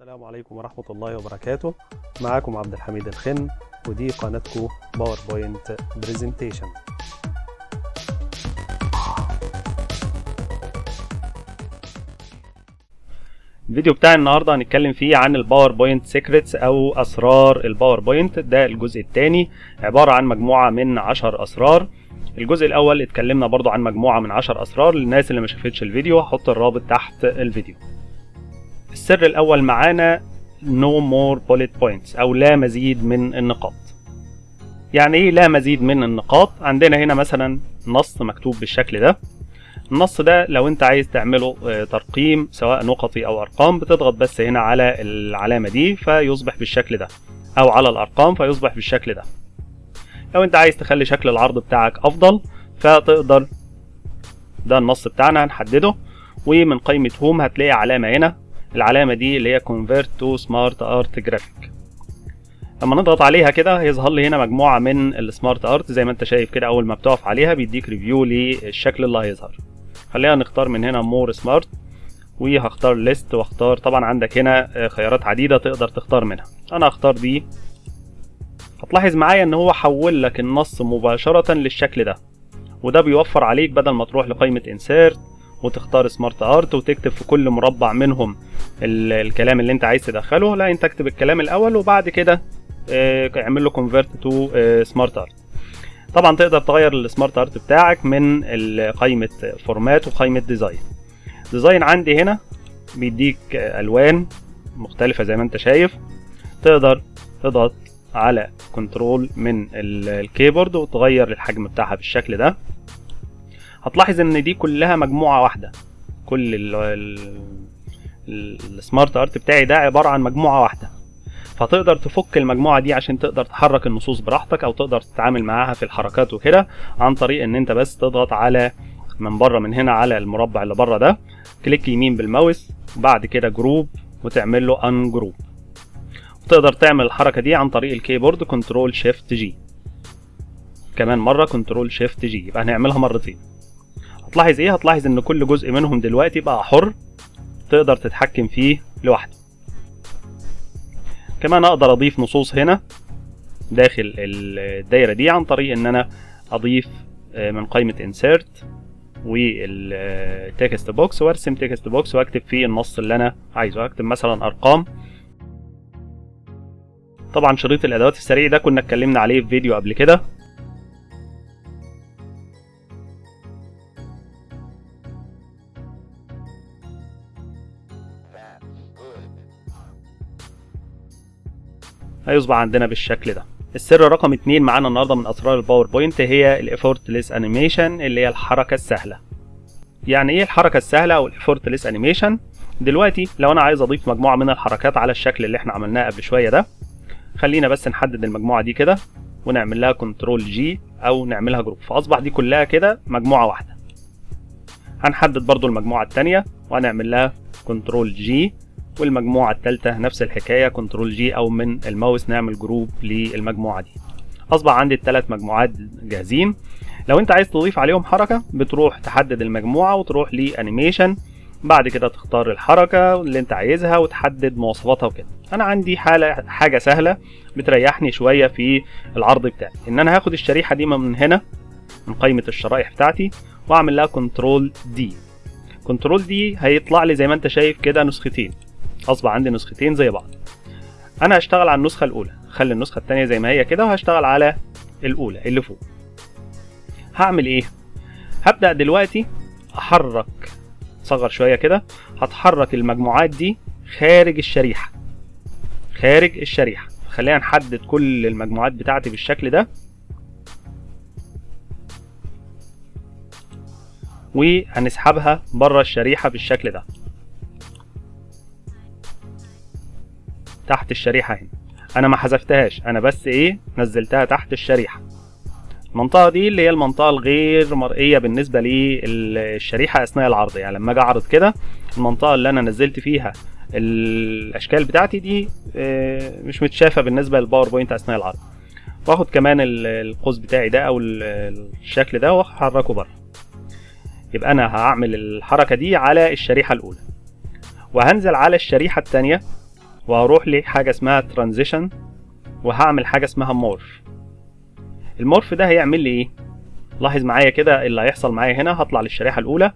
السلام عليكم ورحمة الله وبركاته. معاكم عبد الحميد الخن ودي قناتكم PowerPoint Presentation الفيديو بتاع النهارده هنتكلم فيه عن ال PowerPoint Secrets أو أسرار ال PowerPoint ده الجزء الثاني عبارة عن مجموعة من 10 أسرار. الجزء الأول اتكلمنا برضو عن مجموعة من 10 أسرار للناس اللي ما شافتش الفيديو هحط الرابط تحت الفيديو. السر الأول معانا no more bullet points أو لا مزيد من النقاط. يعني إيه لا مزيد من النقاط؟ عندنا هنا مثلا نص مكتوب بالشكل ده. النص ده لو أنت عايز تعمله آه، ترقيم سواء نقطي أو أرقام بتضغط بس هنا على العلامة دي فيصبح بالشكل ده. أو على الأرقام فيصبح بالشكل ده. لو أنت عايز تخلي شكل العرض بتاعك أفضل فتقدر ده النص بتاعنا هنحدده. ومن قائمة Home هتلاقي علامة هنا. العلامة دي اللي هي Convert to Smart Art Graphic. لما نضغط عليها كده هيظهر لي هنا مجموعة من ال SmartArt زي ما انت شايف كده أول ما بتقف عليها بيديك preview للشكل اللي هيظهر. خلينا نختار من هنا more Smart وهختار List واختار طبعا عندك هنا آه، خيارات عديدة تقدر تختار منها. أنا هختار دي. هتلاحظ معايا إن هو حول لك النص مباشرة للشكل ده. وده بيوفر عليك بدل ما تروح لقائمة Insert وتختار SmartArt وتكتب في كل مربع منهم ال- الكلام اللي انت عايز تدخله. لا انت اكتب الكلام الأول وبعد كده آه، اعمل له Convert to SmartArt طبعا تقدر تغير ال SmartArt بتاعك من قائمة Format وقائمة Design Design عندي هنا بيديك ألوان مختلفة زي ما انت شايف. تقدر تضغط على Control من ال- ال keyboard وتغير الحجم بتاعها بالشكل ده. هتلاحظ إن دي كلها مجموعة واحدة. كل ال- ال- ال- ال SmartArt بتاعي ده عبارة عن مجموعة واحدة. فتقدر تفك المجموعة دي عشان تقدر تحرك النصوص براحتك أو تقدر تتعامل معاها في الحركات وكده عن طريق إن أنت بس تضغط على من بره من هنا على المربع اللي بره ده. click يمين بالماوس وبعد كده Group وتعمل له Ungroup وتقدر تعمل الحركة دي عن طريق ال keyboard Control Shift G كمان مرة Control Shift G يبقى هنعملها مرتين. هتلاحظ إيه؟ هتلاحظ إن كل جزء منهم دلوقتي بقى حر تقدر تتحكم فيه لوحده. كمان أقدر أضيف نصوص هنا داخل الدايرة دي عن طريق إن أنا أضيف آه، من قائمة insert وال text box وأرسم text box وأكتب فيه النص اللي أنا عايزه. أكتب مثلا أرقام. طبعا شريط الأدوات السريع ده كنا اتكلمنا عليه في فيديو قبل كده. هيصبح عندنا بالشكل ده. السر رقم اتنين معانا النهارده من أسرار ال PowerPoint هي ال Effortless Animation اللي هي الحركة السهلة. يعني إيه الحركة السهلة أو ال Effortless Animation دلوقتي لو أنا عايز أضيف مجموعة من الحركات على الشكل اللي إحنا عملناه قبل شوية ده خلينا بس نحدد المجموعة دي كده ونعمل لها Control G أو نعملها Group فأصبح دي كلها كده مجموعة واحدة. هنحدد برضو المجموعة الثانية وهنعمل لها Control G والمجموعة الثالثة نفس الحكاية Control G أو من الماوس نعمل Group للمجموعة دي. أصبح عندي الثلاث مجموعات جاهزين. لو أنت عايز تضيف عليهم حركة بتروح تحدد المجموعة وتروح ل Animation. بعد كده تختار الحركة اللي أنت عايزها وتحدد مواصفاتها وكده. أنا عندي حالة حاجة سهلة بتريحني شوية في العرض بتاعي. إن أنا هاخد الشريحة دي من هنا من قائمة الشرائح بتاعتي وأعمل لها Control D. Control D هيطلع لي زي ما أنت شايف كده نسختين. اصبح عندي نسختين زي بعض. أنا هشتغل على النسخة الأولى. خلي النسخة الثانية زي ما هي كده وهشتغل على الأولى اللي فوق. هعمل إيه؟ هبدأ دلوقتي أحرك صغر شوية كده هتحرك المجموعات دي خارج الشريحة. خارج الشريحة. خلينا نحدد كل المجموعات بتاعتي بالشكل ده. وهنسحبها بره الشريحة بالشكل ده. تحت الشريحة هنا. أنا ما حذفتهاش. أنا بس إيه نزلتها تحت الشريحة. المنطقة دي اللي هي المنطقة الغير مرئية بالنسبة للشريحة أثناء العرض. يعني لما أجي أعرض كده المنطقة اللي أنا نزلت فيها الأشكال بتاعتي دي آه، مش متشافة بالنسبة لل PowerPoint أثناء العرض. واخد كمان ال- القوس بتاعي ده ال- الشكل ده وأحركه بره. يبقى أنا هعمل الحركة دي على الشريحة الأولى. وهنزل على الشريحة التانية وهروح لحاجة اسمها Transition وهعمل حاجة اسمها مورف المورف ده هيعمل لي إيه؟ لاحظ معايا كده اللي هيحصل معايا هنا هطلع للشريحة الأولى.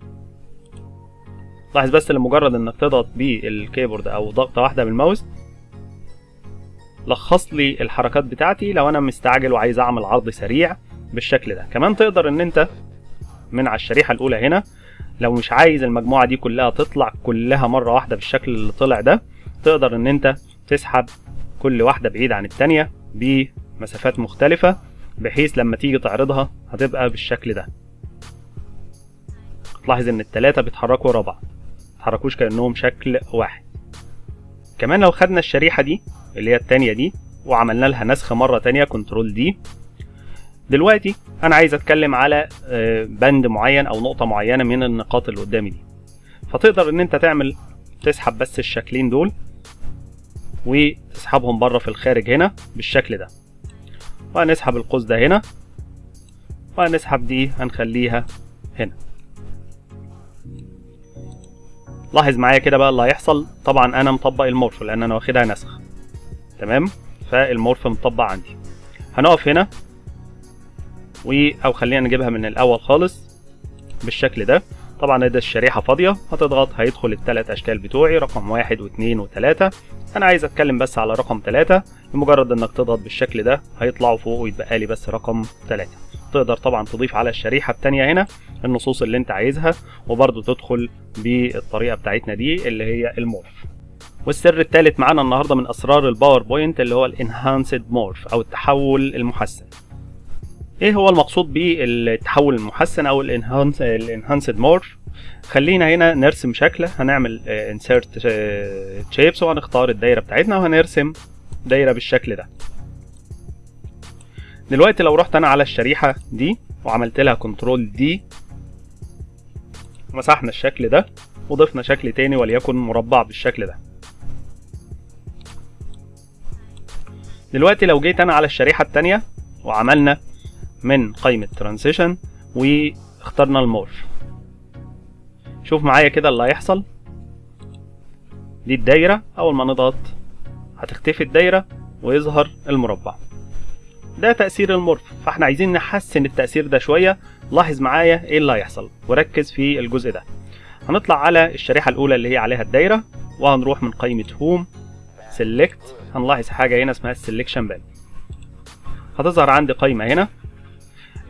لاحظ بس لمجرد إنك تضغط بالكيبورد أو ضغطة واحدة بالماوس لخص لي الحركات بتاعتي لو أنا مستعجل وعايز أعمل عرض سريع بالشكل ده. كمان تقدر إن أنت من على الشريحة الأولى هنا لو مش عايز المجموعة دي كلها تطلع كلها مرة واحدة بالشكل اللي طلع ده تقدر إن أنت تسحب كل واحدة بعيد عن التانية بمسافات مختلفة بحيث لما تيجي تعرضها هتبقى بالشكل ده. تلاحظ إن التلاتة بيتحركوا ورا بعض متحركوش كأنهم شكل واحد. كمان لو خدنا الشريحة دي اللي هي التانية دي وعملنا لها نسخ مرة تانية كنترول دي. دلوقتي أنا عايز أتكلم على بند معين أو نقطة معينة من النقاط اللي قدامي دي. فتقدر إن أنت تعمل تسحب بس الشكلين دول وتسحبهم بره في الخارج هنا بالشكل ده. وهنسحب القوس ده هنا. وهنسحب دي هنخليها هنا. لاحظ معايا كده بقى اللي هيحصل. طبعا أنا مطبق المورف لأن أنا واخدها نسخ تمام؟ فالمورف مطبق عندي. هنقف هنا. و أو خلينا نجيبها من الأول خالص بالشكل ده. طبعا ده الشريحة فاضية هتضغط هيدخل الثلاث أشكال بتوعي رقم واحد واثنين وثلاثة أنا عايز أتكلم بس على رقم ثلاثة لمجرد إنك تضغط بالشكل ده هيطلعوا فوق ويتبقى لي بس رقم ثلاثة تقدر طبعا تضيف على الشريحة التانية هنا النصوص اللي أنت عايزها وبرضه تدخل بالطريقة بتاعتنا دي اللي هي ال Morph. والسر الثالث معانا النهارده من أسرار ال PowerPoint اللي هو ال Enhanced Morph أو التحول المحسن. إيه هو المقصود بالتحول المحسن أو ال Enhanced Morph خلينا هنا نرسم شكل هنعمل Insert Shapes وهنختار الدايرة بتاعتنا وهنرسم دايرة بالشكل ده. دلوقتي لو رحت أنا على الشريحة دي وعملت لها Control D مسحنا الشكل ده وضفنا شكل تاني وليكن مربع بالشكل ده. دلوقتي لو جيت أنا على الشريحة التانية وعملنا من قائمة ترانزيشن واخترنا المورف شوف معايا كده اللي هيحصل. دي الدايرة أول ما نضغط هتختفي الدايرة ويظهر المربع. ده تأثير المورف فإحنا عايزين نحسن التأثير ده شوية. لاحظ معايا إيه اللي هيحصل وركز في الجزء ده. هنطلع على الشريحة الأولى اللي هي عليها الدايرة وهنروح من قائمة Home Select هنلاحظ حاجة هنا اسمها ال Selection Pane هتظهر عندي قائمة هنا.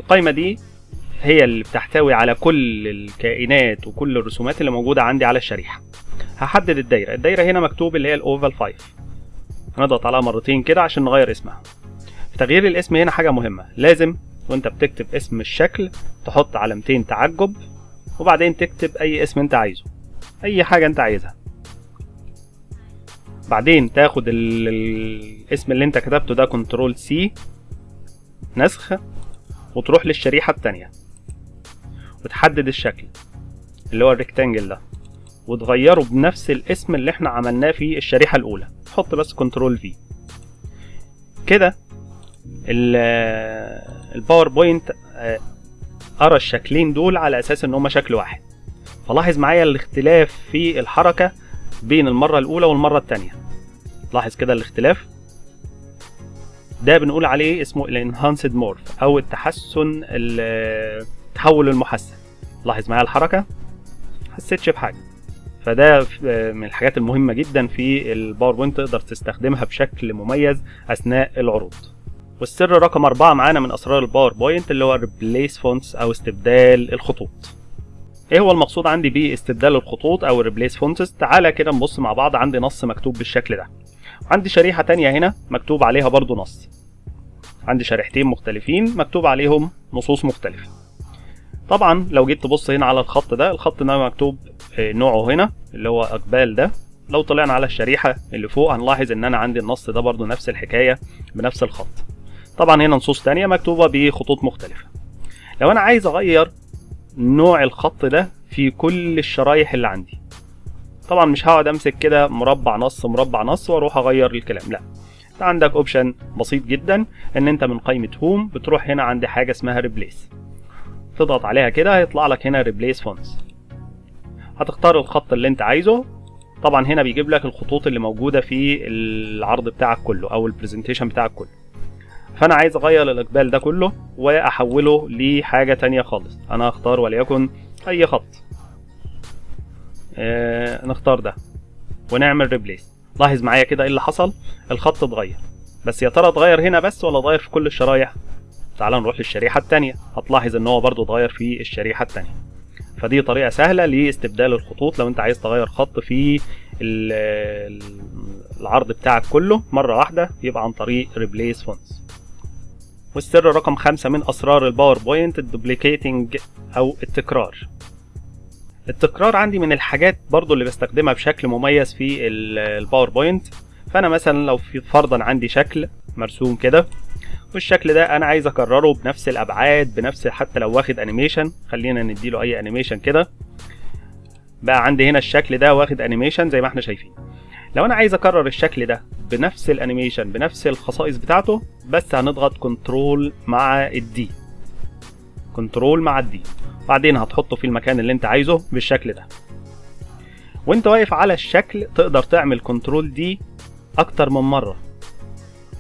القائمة دي هي اللي بتحتوي على كل الكائنات وكل الرسومات اللي موجودة عندي على الشريحة. هحدد الدايرة. الدايرة هنا مكتوب اللي هي ال Oval 5 هنضغط عليها مرتين كده عشان نغير اسمها. في تغيير الاسم هنا حاجة مهمة. لازم وأنت بتكتب اسم الشكل تحط علامتين تعجب وبعدين تكتب أي اسم أنت عايزه. أي حاجة أنت عايزها. بعدين تاخد ال... الاسم اللي أنت كتبته ده control C نسخ. وتروح للشريحة التانية. وتحدد الشكل اللي هو ال rectangle ده. وتغيره بنفس الاسم اللي إحنا عملناه في الشريحة الأولى. حط بس control V كده الباوربوينت قرا الشكلين دول على أساس إن هما شكل واحد. فلاحظ معايا الاختلاف في الحركة بين المرة الأولى والمرة التانية. لاحظ كده الاختلاف؟ ده بنقول عليه اسمه ال enhanced morph أو التحسن التحول المحسن. لاحظ معايا الحركة؟ حسيتش بحاجه فده من الحاجات المهمة جدا في الباوربوينت تقدر تستخدمها بشكل مميز أثناء العروض. والسر رقم أربعة معانا من أسرار الباوربوينت اللي هو ال replace fonts أو استبدال الخطوط. إيه هو المقصود عندي باستبدال الخطوط أو ال replace fonts تعالى كده نبص مع بعض عندي نص مكتوب بالشكل ده. عندي شريحة تانية هنا مكتوب عليها برضو نص. عندي شريحتين مختلفين مكتوب عليهم نصوص مختلفة. طبعا لو جيت تبص هنا على الخط ده الخط ده مكتوب نوعه هنا اللي هو إقبال ده. لو طلعنا على الشريحة اللي فوق هنلاحظ إن أنا عندي النص ده برضو نفس الحكاية بنفس الخط. طبعا هنا نصوص تانية مكتوبة بخطوط مختلفة. لو أنا عايز أغير نوع الخط ده في كل الشرايح اللي عندي طبعا مش هقعد أمسك كده مربع نص مربع نص وأروح أغير الكلام لا. أنت عندك option بسيط جدا إن أنت من قائمة home بتروح هنا عند حاجة اسمها replace تضغط عليها كده هيطلع لك هنا replace fonts هتختار الخط اللي أنت عايزه. طبعا هنا بيجيب لك الخطوط اللي موجودة في العرض بتاعك كله أو ال presentation بتاعك كله. فأنا عايز أغير الإقبال ده كله وأحوله لحاجة تانية خالص. أنا هختار وليكن أي خط. آه نختار ده. ونعمل replace لاحظ معايا كده إيه اللي حصل؟ الخط اتغير. بس يا ترى اتغير هنا بس ولا اتغير في كل الشرايح؟ تعال نروح للشريحة التانية. هتلاحظ إن هو برضو اتغير في الشريحة التانية. فدي طريقة سهلة لاستبدال الخطوط. لو أنت عايز تغير خط في العرض بتاعك كله مرة واحدة يبقى عن طريق replace fonts والسر رقم خمسة من أسرار الباوربوينت ال duplicating أو التكرار. التكرار عندي من الحاجات برضو اللي بستخدمها بشكل مميز في الباوربوينت فأنا مثلا لو في فرضا عندي شكل مرسوم كده والشكل ده أنا عايز أكرره بنفس الأبعاد بنفس حتى لو واخد animation خلينا نديله أي animation كده. بقى عندي هنا الشكل ده واخد animation زي ما إحنا شايفين. لو أنا عايز أكرر الشكل ده بنفس ال animation بنفس الخصائص بتاعته بس هنضغط control مع ال D control مع ال D بعدين هتحطه في المكان اللي انت عايزه بالشكل ده. وانت واقف على الشكل تقدر تعمل control D أكتر من مرة.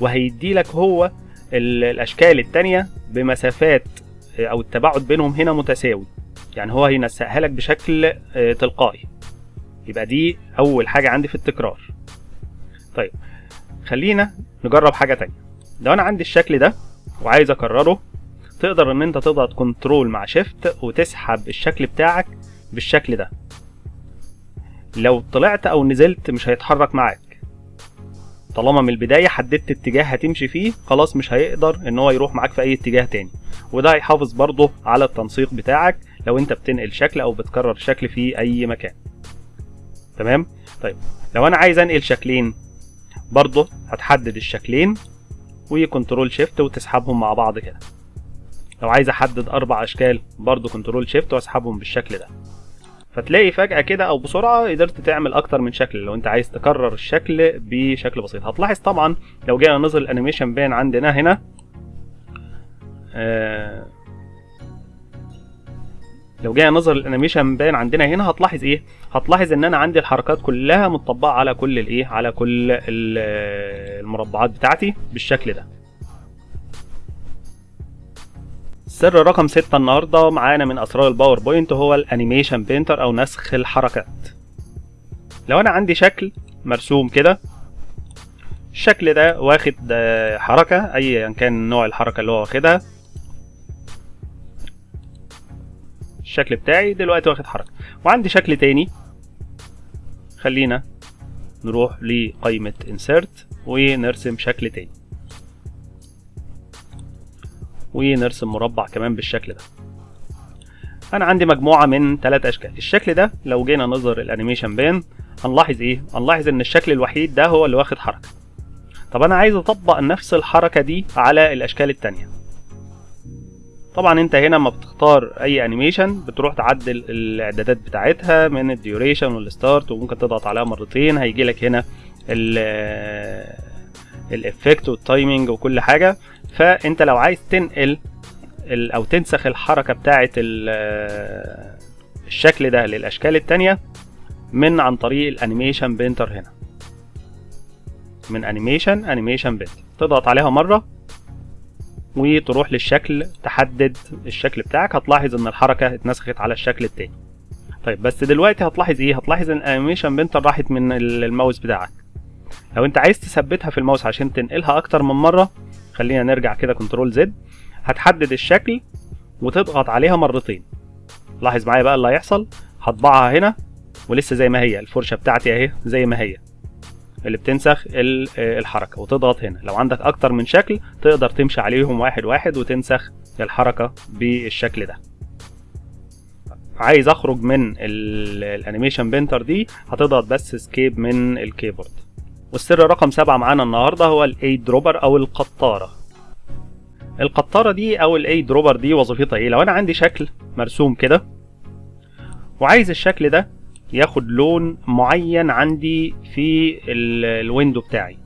وهيدي لك هو الأشكال التانية بمسافات أو التباعد بينهم هنا متساوي. يعني هو هينسقها لك بشكل تلقائي. يبقى دي أول حاجة عندي في التكرار. طيب خلينا نجرب حاجة تانية. لو أنا عندي الشكل ده وعايز أكرره تقدر إن أنت تضغط كنترول مع شيفت وتسحب الشكل بتاعك بالشكل ده. لو طلعت أو نزلت مش هيتحرك معاك. طالما من البداية حددت اتجاه هتمشي فيه خلاص مش هيقدر إن هو يروح معاك في أي اتجاه تاني. وده هيحافظ برضه على التنسيق بتاعك لو أنت بتنقل شكل أو بتكرر شكل في أي مكان. تمام؟ طيب لو أنا عايز أنقل شكلين برضه هتحدد الشكلين و control shift وتسحبهم مع بعض كده. لو عايز أحدد أربع أشكال برضه control shift وأسحبهم بالشكل ده. فتلاقي فجأة كده أو بسرعة قدرت تعمل أكتر من شكل لو أنت عايز تكرر الشكل بشكل بسيط. هتلاحظ طبعا لو جينا نظهر ال animation pane عندنا هنا آه لو جينا نظهر ال animation pane عندنا هنا هتلاحظ إيه؟ هتلاحظ إن أنا عندي الحركات كلها متطبقة على كل الإيه؟ على كل المربعات بتاعتي بالشكل ده. السر رقم ستة النهارده معانا من أسرار الباوربوينت هو ال animation painter أو نسخ الحركات. لو أنا عندي شكل مرسوم كده الشكل ده واخد حركة ايا كان نوع الحركة اللي هو واخدها. الشكل بتاعي دلوقتي واخد حركة. وعندي شكل تاني. خلينا نروح لقائمة insert ونرسم شكل تاني. ونرسم مربع كمان بالشكل ده. أنا عندي مجموعة من ثلاث أشكال. الشكل ده لو جينا نظهر ال animation pane هنلاحظ إيه؟ هنلاحظ إن الشكل الوحيد ده هو اللي واخد حركة. طب أنا عايز أطبق نفس الحركة دي على الأشكال التانية. طبعا أنت هنا لما بتختار أي animation بتروح تعدل الإعدادات بتاعتها من ال duration وال start وممكن تضغط عليها مرتين هيجي لك هنا ال effect وال timing وكل حاجة. فانت لو عايز تنقل أو تنسخ الحركة بتاعه الشكل ده للأشكال التانية من عن طريق ال animation painter هنا. من animation animation painter تضغط عليها مرة وتروح للشكل تحدد الشكل بتاعك. هتلاحظ إن الحركة اتنسخت على الشكل التاني. طيب بس دلوقتي هتلاحظ إيه؟ هتلاحظ إن ال animation painter راحت من الماوس بتاعك. لو أنت عايز تثبتها في الماوس عشان تنقلها أكتر من مرة خلينا نرجع كده control Z هتحدد الشكل وتضغط عليها مرتين. لاحظ معايا بقى اللي هيحصل؟ هطبقها هنا ولسه زي ما هي. الفرشة بتاعتي اهي زي ما هي. اللي بتنسخ الحركة. وتضغط هنا. لو عندك أكتر من شكل تقدر تمشي عليهم واحد واحد وتنسخ الحركة بالشكل ده. عايز أخرج من ال animation painter دي هتضغط بس escape من ال keyboard. والسر رقم سبعة معانا النهارده هو ال eye dropper أو القطارة. القطارة دي أو ال eye dropper دي وظيفتها إيه؟ لو أنا عندي شكل مرسوم كده وعايز الشكل ده ياخد لون معين عندي في ال window بتاعي.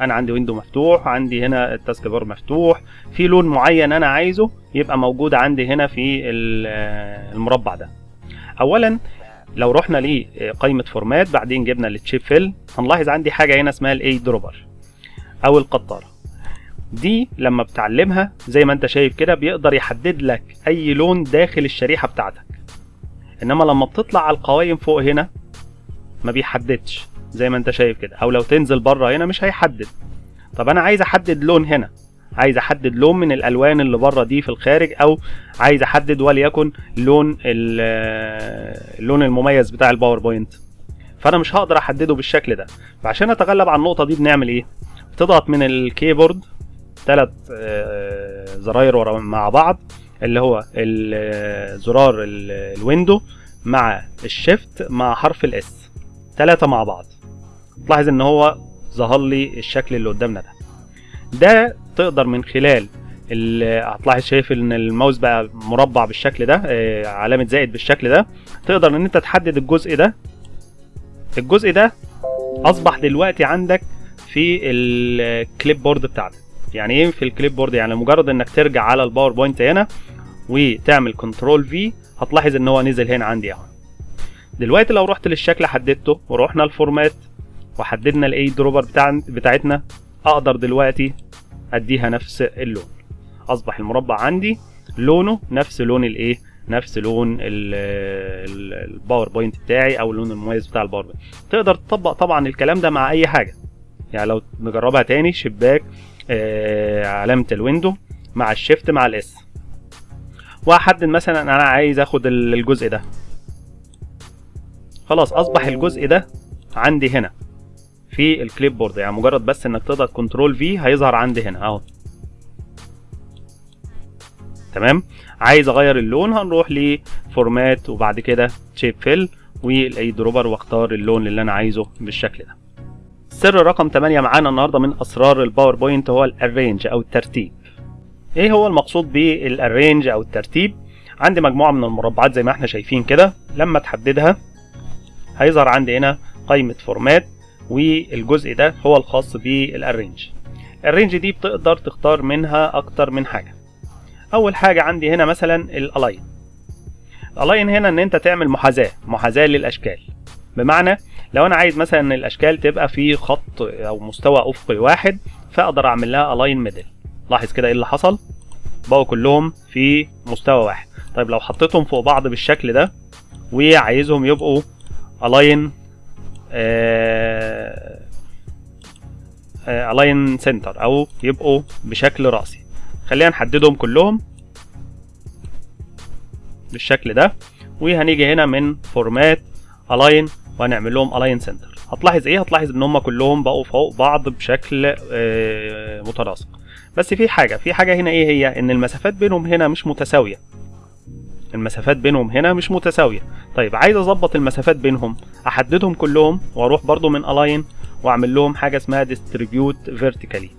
أنا عندي window مفتوح عندي هنا ال task bar مفتوح في لون معين أنا عايزه يبقى موجود عندي هنا في المربع ده. اولا لو رحنا لقائمه format بعدين جبنا ال shape fill. هنلاحظ عندي حاجة هنا اسمها ال eye dropper أو القطارة. دي لما بتعملها زي ما انت شايف كده بيقدر يحدد لك أي لون داخل الشريحة بتاعتك. إنما لما بتطلع على القوائم فوق هنا ما بيحددش زي ما انت شايف كده. أو لو تنزل بره هنا مش هيحدد. طب أنا عايز أحدد لون هنا. عايز أحدد لون من الألوان اللي بره دي في الخارج أو عايز أحدد وليكن لون اللون المميز بتاع ال PowerPoint. فأنا مش هقدر أحدده بالشكل ده. فعشان أتغلب على النقطة دي بنعمل إيه؟ بتضغط من الكيبورد ثلاث زراير ورا بعض اللي هو زرار ال window مع ال shift مع حرف ال S ثلاثة مع بعض. تلاحظ إن هو ظهر لي الشكل اللي قدامنا ده. ده تقدر من خلال هتلاحظ شايف إن الماوس بقى مربع بالشكل ده علامة زائد بالشكل ده. تقدر إن أنت تحدد الجزء ده. الجزء ده أصبح دلوقتي عندك في ال clipboard بتاعتك. يعني إيه في ال clipboard يعني مجرد إنك ترجع على ال PowerPoint هنا وتعمل control V هتلاحظ إن هو نزل هنا عندي أهو. دلوقتي لو رحت للشكل حددته ورحنا ال format وحددنا ال eye dropper بتاع بتاعتنا أقدر دلوقتي أديها نفس اللون. أصبح المربع عندي لونه نفس لون الإيه؟ نفس لون ال PowerPoint بتاعي أو اللون المميز بتاع ال PowerPoint تقدر تطبق طبعا الكلام ده مع أي حاجة. يعني لو نجربها تاني شباك آه علامة ال window مع ال shift مع ال S وأحدد مثلا أنا عايز آخد الجزء ده. خلاص أصبح الجزء ده عندي هنا. في ال clipboard يعني مجرد بس إنك تضغط control V هيظهر عندي هنا أهو. تمام؟ عايز أغير اللون هنروح ل format وبعد كده shape fill وال eye dropper وأختار اللون اللي أنا عايزه بالشكل ده. سر رقم 8 معانا النهارده من أسرار ال PowerPoint هو ال arrange أو الترتيب. إيه هو المقصود بال arrange أو الترتيب؟ عندي مجموعة من المربعات زي ما إحنا شايفين كده. لما تحددها هيظهر عندي هنا قائمة format والجزء ده هو الخاص بال arrange ال arrange دي بتقدر تختار منها أكتر من حاجة. أول حاجة عندي هنا مثلا ال align ال align هنا إن أنت تعمل محاذاة محاذاة للأشكال. بمعنى لو أنا عايز مثلا إن الأشكال تبقى في خط أو مستوى افقي واحد فأقدر أعمل لها align middle لاحظ كده إيه اللي حصل؟ بقوا كلهم في مستوى واحد. طيب لو حطيتهم فوق بعض بالشكل ده وعايزهم يبقوا align align center أو يبقوا بشكل رأسي. خلينا نحددهم كلهم بالشكل ده. وهنيجي هنا من format align وهنعمل لهم align center هتلاحظ إيه؟ هتلاحظ إن هم كلهم بقوا فوق بعض بشكل متناسق. بس في حاجة في حاجة هنا إيه هي؟ إن المسافات بينهم هنا مش متساوية. المسافات بينهم هنا مش متساوية. طيب عايز أظبط المسافات بينهم أحددهم كلهم وأروح برضو من الاين وأعمل لهم حاجة اسمها distribute vertically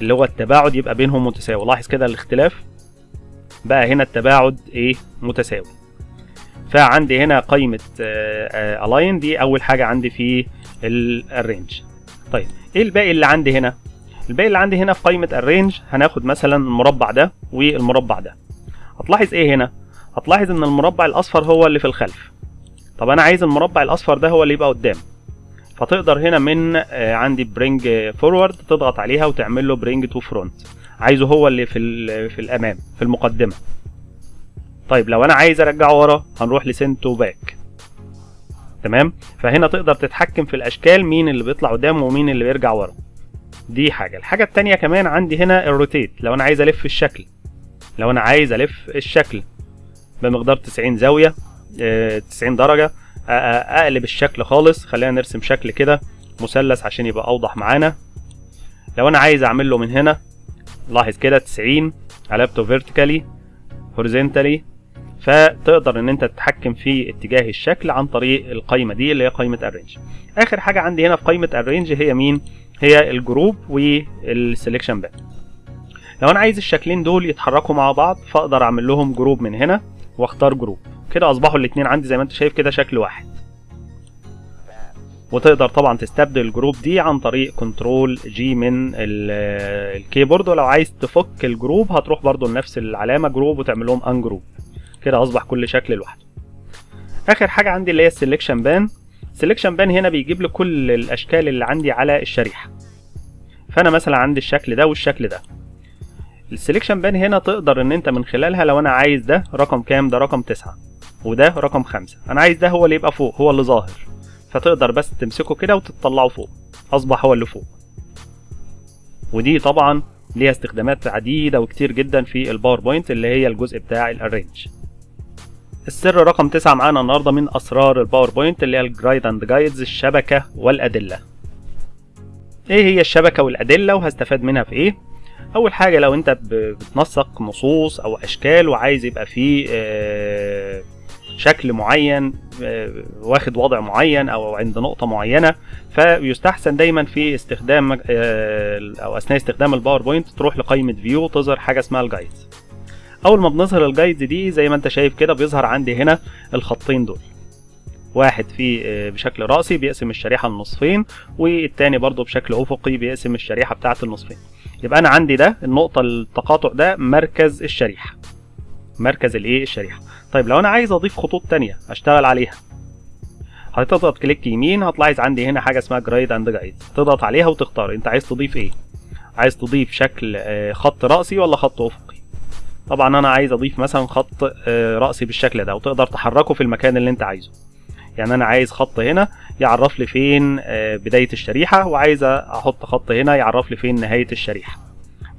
اللي هو التباعد يبقى بينهم متساوي. لاحظ كده الاختلاف؟ بقى هنا التباعد إيه؟ متساوي. فعندي هنا قائمة الاين دي أول حاجة عندي في ال arrange طيب إيه الباقي اللي عندي هنا؟ الباقي اللي عندي هنا في قائمة ال arrange هناخد مثلا المربع ده والمربع ده. هتلاحظ إيه هنا؟ هتلاحظ إن المربع الأصفر هو اللي في الخلف. طب أنا عايز المربع الأصفر ده هو اللي يبقى قدام. فتقدر هنا من عندي bring forward تضغط عليها وتعمل له bring to front عايزه هو اللي في في الأمام في المقدمة. طيب لو أنا عايز أرجعه ورا هنروح ل send to back تمام؟ فهنا تقدر تتحكم في الأشكال مين اللي بيطلع قدام ومين اللي بيرجع ورا. دي حاجة. الحاجة التانية كمان عندي هنا ال rotate لو أنا عايز ألف الشكل. لو أنا عايز ألف الشكل. بمقدار 90 زاوية 90 درجة. أقلب الشكل خالص خلينا نرسم شكل كده مثلث عشان يبقى أوضح معانا. لو أنا عايز أعمل له من هنا لاحظ كده 90 قلبته vertically horizontally فتقدر إن أنت تتحكم في اتجاه الشكل عن طريق القايمة دي اللي هي قايمة ال arrange. آخر حاجة عندي هنا في قايمة ال arrange هي مين؟ هي ال group وال selection pane لو أنا عايز الشكلين دول يتحركوا مع بعض فأقدر أعمل لهم group من هنا. واختار group. كده أصبحوا الاثنين عندي زي ما أنت شايف كده شكل واحد. وتقدر طبعا تستبدل ال group دي عن طريق control G من الكيبورد. ولو عايز تفك ال group هتروح برضو لنفس العلامة group وتعمل لهم ungroup كده أصبح كل شكل لوحده. آخر حاجة عندي اللي هي ال selection pane ال selection pane هنا بيجيب لي كل الأشكال اللي عندي على الشريحة. فأنا مثلا عندي الشكل ده والشكل ده. ال selection pane هنا تقدر ان انت من خلالها لو أنا عايز ده رقم كام؟ ده رقم تسعة. وده رقم خمسة. أنا عايز ده هو اللي يبقى فوق هو اللي ظاهر. فتقدر بس تمسكه كده وتطلعه فوق. أصبح هو اللي فوق. ودي طبعا ليها استخدامات عديدة وكتير جدا في ال PowerPoint اللي هي الجزء بتاع ال arrange السر رقم تسعة معانا النهاردة من أسرار ال PowerPoint اللي هي ال grid and guides الشبكة والأدلة. إيه هي الشبكة والأدلة وهستفاد منها في إيه؟ أول حاجة لو أنت بتنسق نصوص أو أشكال وعايز يبقى فيه آه، شكل معين آه، واخد وضع معين أو عند نقطة معينة فيستحسن دايما في استخدام آه، أو أثناء استخدام ال PowerPoint تروح لقائمة view تظهر حاجة اسمها ال guides أول ما بنظهر ال guides دي زي ما أنت شايف كده بيظهر عندي هنا الخطين دول. واحد في بشكل رأسي بيقسم الشريحة لنصفين والتاني برضو بشكل أفقي بيقسم الشريحة بتاعة النصفين. يبقى أنا عندي ده النقطة التقاطع ده مركز الشريحة. مركز الإيه؟ الشريحة. طيب لو أنا عايز أضيف خطوط تانية أشتغل عليها. هتضغط click يمين هتلاحظ عندي هنا حاجة اسمها grid and guide تضغط عليها وتختار. أنت عايز تضيف إيه؟ عايز تضيف شكل خط رأسي ولا خط أفقي؟ طبعا أنا عايز أضيف مثلا خط رأسي بالشكل ده وتقدر تحركه في المكان اللي أنت عايزه. يعني أنا عايز خط هنا يعرف لي فين بداية الشريحة وعايز أحط خط هنا يعرف لي فين نهاية الشريحة.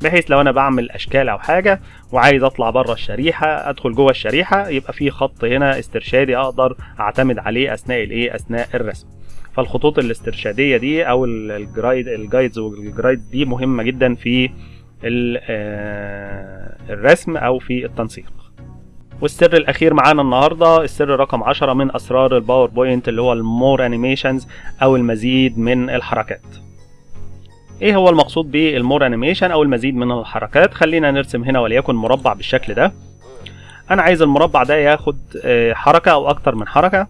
بحيث لو أنا بعمل أشكال أو حاجة وعايز أطلع بره الشريحة أدخل جوه الشريحة يبقى في خط هنا استرشادي أقدر أعتمد عليه أثناء الايه أثناء الرسم. فالخطوط الاسترشادية دي أو ال grid ال guides وال grid دي مهمة جدا في الرسم أو في التنسيق. والسر الأخير معانا النهارده السر رقم 10 من أسرار ال PowerPoint اللي هو ال more animations أو المزيد من الحركات. إيه هو المقصود بال more animation أو المزيد من الحركات؟ خلينا نرسم هنا وليكن مربع بالشكل ده. أنا عايز المربع ده ياخد حركة أو أكتر من حركة.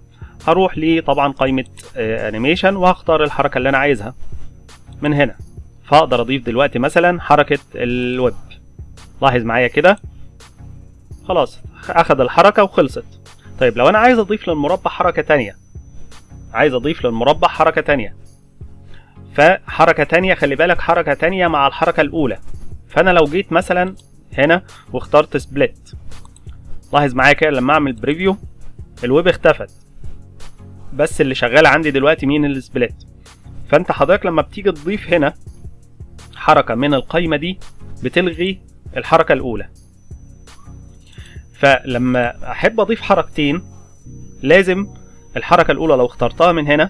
هروح لي طبعا قائمة animation وهختار الحركة اللي أنا عايزها. من هنا. فأقدر أضيف دلوقتي مثلا حركة ال wipe. لاحظ معايا كده؟ خلاص. اخد الحركة وخلصت. طيب لو أنا عايز أضيف للمربع حركة تانية عايز أضيف للمربع حركة تانية. فحركة تانية خلي بالك حركة تانية مع الحركة الأولى. فأنا لو جيت مثلا هنا واخترت split لاحظ معايا كده لما أعمل preview ال wipe اختفت. بس اللي شغال عندي دلوقتي مين ال split فأنت حضرتك لما بتيجي تضيف هنا حركة من القايمة دي بتلغي الحركة الأولى. فلما أحب أضيف حركتين لازم الحركة الأولى لو اخترتها من هنا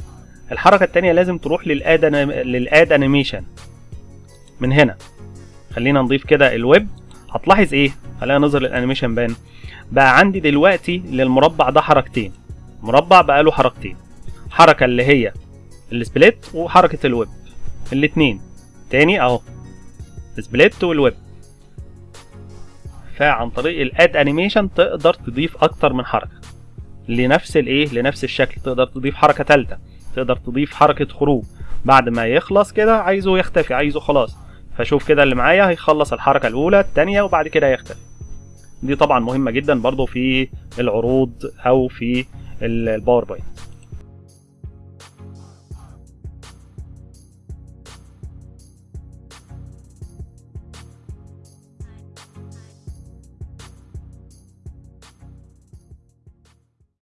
الحركة التانية لازم تروح لل add لل add animation من هنا. خلينا نضيف كده ال wipe. هتلاحظ إيه؟ خلينا نظهر ال animation pane. بقى عندي دلوقتي للمربع ده حركتين. مربع بقى له حركتين. حركة اللي هي ال split وحركة ال wipe. الاتنين. تاني أهو. split وال wipe. فعن طريق ال add animation تقدر تضيف أكتر من حركة. لنفس الايه لنفس الشكل تقدر تضيف حركة ثالثه تقدر تضيف حركة خروج. بعد ما يخلص كده عايزه يختفي عايزه خلاص. فشوف كده اللي معايا هيخلص الحركة الأولى الثانية وبعد كده يختفي دي طبعا مهمة جدا برضو في العروض أو في الباوربوينت